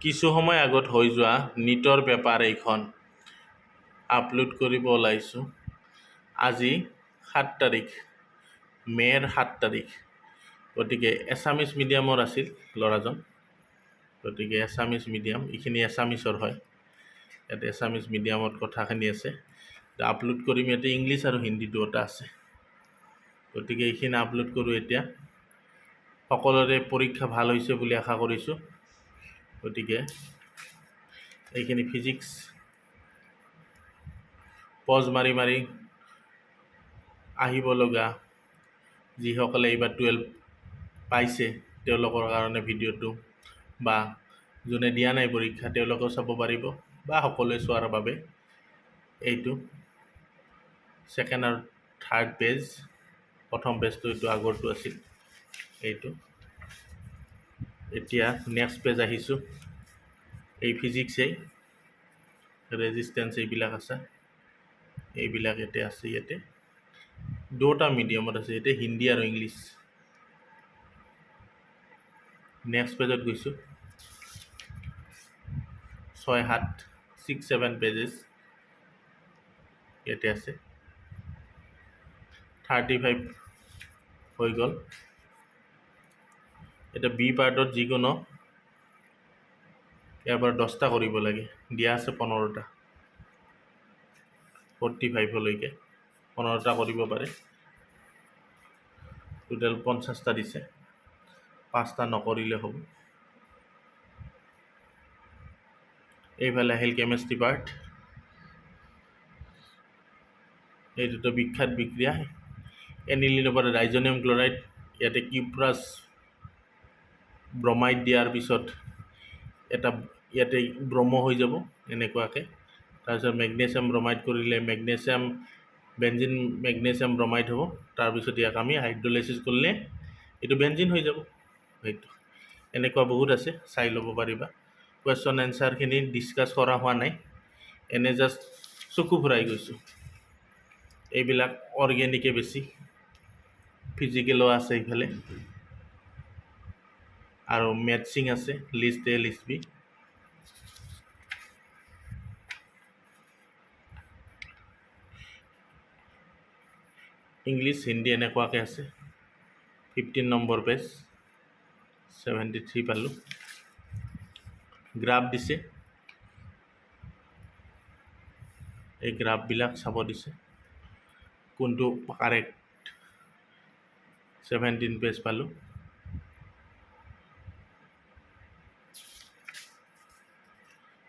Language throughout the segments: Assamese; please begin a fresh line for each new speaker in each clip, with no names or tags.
কিছু সময় আগত হৈ যোৱা নীটৰ পেপাৰ এইখন আপলোড কৰিব ওলাইছোঁ। আজি সাত তাৰিখ মে'ৰ সাত তাৰিখ। গতিকে এছামিছ মিডিয়ামৰ আছিল ল'ৰাজন। গতিকে এছামিছ মিডিয়াম এইখিনি এছামিছৰ হয়। ইয়াত এছামিছ মিডিয়ামত কথাখিনি আছে। আপলোড কৰিম ইয়াতে ইংলিছ আৰু হিন্দী দুয়োটা আছে। গতিকে এইখিনি আপলোড কৰোঁ এতিয়া। সকলোৰে পৰীক্ষা ভাল হৈছে বুলি আশা কৰিছোঁ। গতিকে এইখিনি ফিজিক্স পজ মাৰি মাৰি আহিব লগা যিসকলে এইবাৰ টুৱেলভ পাইছে তেওঁলোকৰ কাৰণে ভিডিঅ'টো বা যোনে দিয়া নাই পৰীক্ষা তেওঁলোকেও চাব পাৰিব বা সকলোৱে চোৱাৰ বাবে এইটো ছেকেণ্ড আৰু থাৰ্ড পেজ প্ৰথম পেজটো এইটো আগৰটো আছিল এইটো। এতিয়া নেক্সট পেজ আহিছোঁ। এই ফিজিক্সেই ৰেজিষ্টেঞ্চ এইবিলাক আছে। এইবিলাক ইয়াতে আছে ইয়াতে। দুটা মিডিয়ামত আছে ইয়াতে হিন্দী আৰু ইংলিছ। নেক্সট পেজত গৈছোঁ। ছয় সাত ছিক্স ছেভেন পেজেছ ইয়াতে আছে। থাৰ্টি ফাইভ হৈ গ'ল। এতিয়া বি পাৰ্টত যিকোনো ইয়াৰ পৰা দহটা কৰিব লাগে। দিয়া আছে পোন্ধৰটা। ফৰ্টি ফাইভলৈকে পোন্ধৰটা কৰিব পাৰে। টোটেল পঞ্চাছটা দিছে। পাঁচটা নকৰিলে হ'ব। এইফালে আহিল কেমেষ্ট্ৰি পাৰ্ট এইটোতো বিখ্যাত বিক্ৰিয়া। এনিলিনৰ পৰা ৰাইজনিয়াম ক্লৰাইড ইয়াতে কিউপ্ৰাছ ব্ৰমাইড দিয়াৰ পিছত এটা ইয়াতে ব্ৰহ্ম হৈ যাব এনেকুৱাকৈ। তাৰপিছত মেগনেছিয়াম ব্ৰমাইড কৰিলে মেগনেছিয়াম বেঞ্জিন মেগনেছিয়াম ব্ৰমাইড হ'ব। তাৰপিছত ইয়াক আমি হাইড্ৰলাইচিছ কৰিলে এইটো বেঞ্জিন হৈ যাব। সেইটো। এনেকুৱা বহুত আছে চাই ল'ব পাৰিবা। কুৱেশ্যন এনচাৰখিনি ডিছকাছ কৰা হোৱা নাই। এনে জাষ্ট চকু ফুৰাই গৈছোঁ। এইবিলাক অৰ্গেনিকে বেছি। ফিজিকেলো আছে ইফালে আৰু মেটচিং আছে list A list B English Hindi এনেকুৱাকৈ আছে। Fifteen number page seventy three পালোঁ। গ্ৰাফ দিছে। এই গ্ৰাফবিলাক চাব দিছে। কোনটো কাৰেক্ট ছেভেণ্টিন পেজ পালোঁ।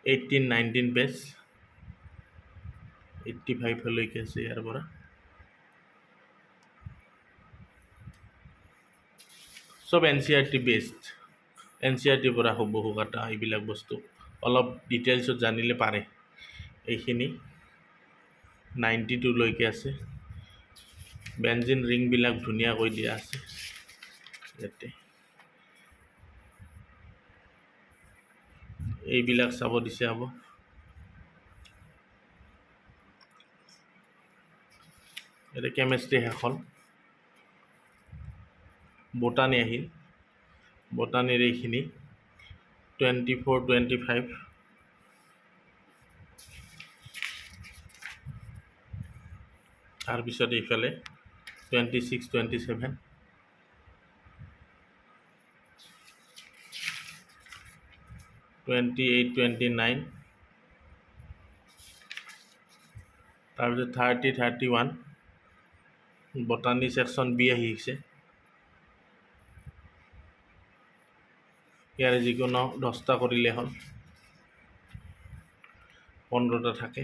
এইটিন নাইনটিন পেজ এইট্টি ফাইভলৈকে আছে ইয়াৰ পৰা। চব N C R T best N C R টিৰ পৰা হুবহু কাটা এইবিলাক বস্তু। অলপ ডিটেইলছত জানিলে পাৰে। এইখিনি নাইণ্টি টুলৈকে আছে। বেঞ্জিন ৰিংবিলাক ধুনীয়াকৈ দিয়া আছে। ইয়াতে। এইবিলাক চাব দিছে হ'ব ইয়াতে কেমেষ্ট্ৰি শেষ হ'ল বটানী আহিল। বটানীৰ এইখিনি। Twenty four twenty five. তাৰপিছত এইফালে twenty six twenty seven. Twenty eight twenty nine তাৰপিছত thirty thirty one botany section B আহিছে। ইয়াৰে যিকোনো দহটা কৰিলে হ'ল। পোন্ধৰটা থাকে।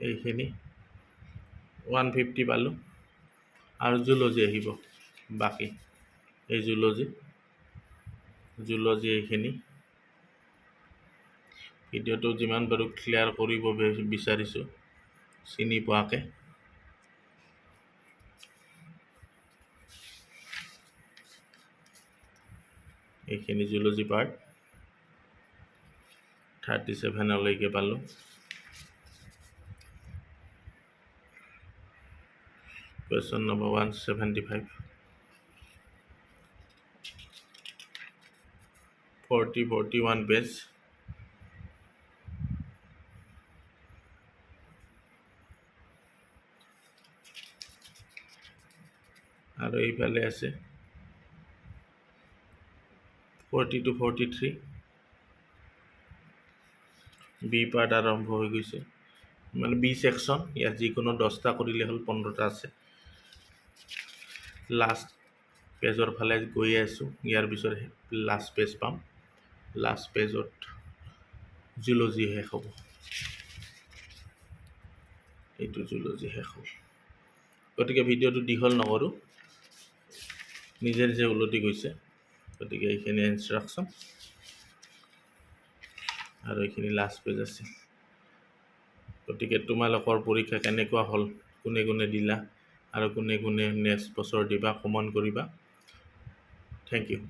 এইখিনি। ওৱান ফিফটি পালোঁ। আৰু জুলজি আহিব। বাকী। এই জুলজি। জুলজি এইখিনি। ভিডিঅ'টো যিমান পাৰোঁ ক্লিয়াৰ কৰিব বিচাৰিছোঁ চিনি পোৱাকৈ। এইখিনি জুলজি পাৰ্ট থাৰ্টি ছেভেনলৈকে পালোঁ। Question number one seventy five forty forty one page আৰু এইফালে আছে। Forty two forty three B part আৰম্ভ হৈ গৈছে। মানে বি ছেকশ্যন ইয়াত যিকোনো দহটা কৰিলে হ'ল পোন্ধৰটা আছে। লাষ্ট পেজৰ ফালে গৈ আছোঁ। ইয়াৰ পিছত লাষ্ট পেজ পাম। লাষ্ট পেজত জুলজি শেষ হ'ব। এইটো জুলজি শেষ হ'ব। গতিকে ভিডিঅ'টো দীঘল নকৰোঁ। নিজে নিজে উলটি গৈছে। গতিকে এইখিনি ইনষ্ট্ৰাকশ্যন আৰু এইখিনি লাষ্ট পেজ আছিল গতিকে তোমালোকৰ পৰীক্ষা কেনেকুৱা হ'ল? কোনে কোনে দিলা? আৰু কোনে কোনে নেক্সট বছৰ দিবা? কমেণ্ট কৰিবা? Thank U